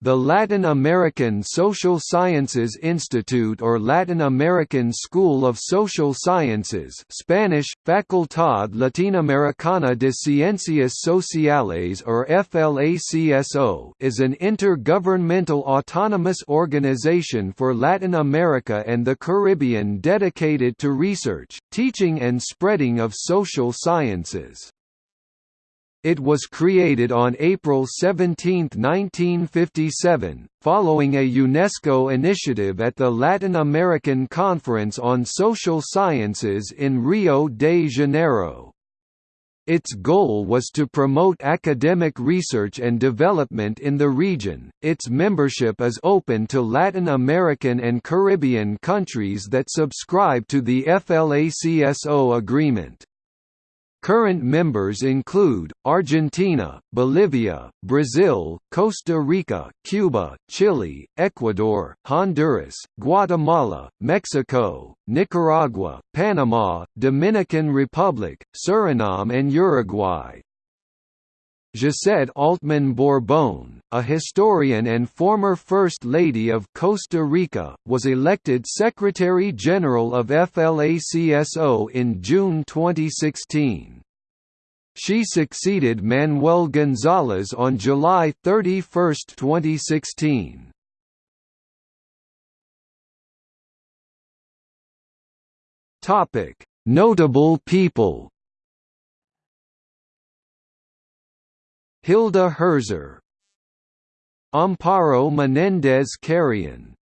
The Latin American Social Sciences Institute or Latin American School of Social Sciences Spanish, Facultad Latinoamericana de Ciencias Sociales or FLACSO is an intergovernmental autonomous organization for Latin America and the Caribbean dedicated to research, teaching and spreading of social sciences. It was created on April 17, 1957, following a UNESCO initiative at the Latin American Conference on Social Sciences in Rio de Janeiro. Its goal was to promote academic research and development in the region. Its membership is open to Latin American and Caribbean countries that subscribe to the FLACSO agreement. Current members include, Argentina, Bolivia, Brazil, Costa Rica, Cuba, Chile, Ecuador, Honduras, Guatemala, Mexico, Nicaragua, Panama, Dominican Republic, Suriname and Uruguay. Josette Altmann Borbón, a historian and former First Lady of Costa Rica, was elected Secretary-General of FLACSO in June 2016. She succeeded Manuel González on July 31, 2016. Notable people Hilda Herzer. Amparo Menendez Carrion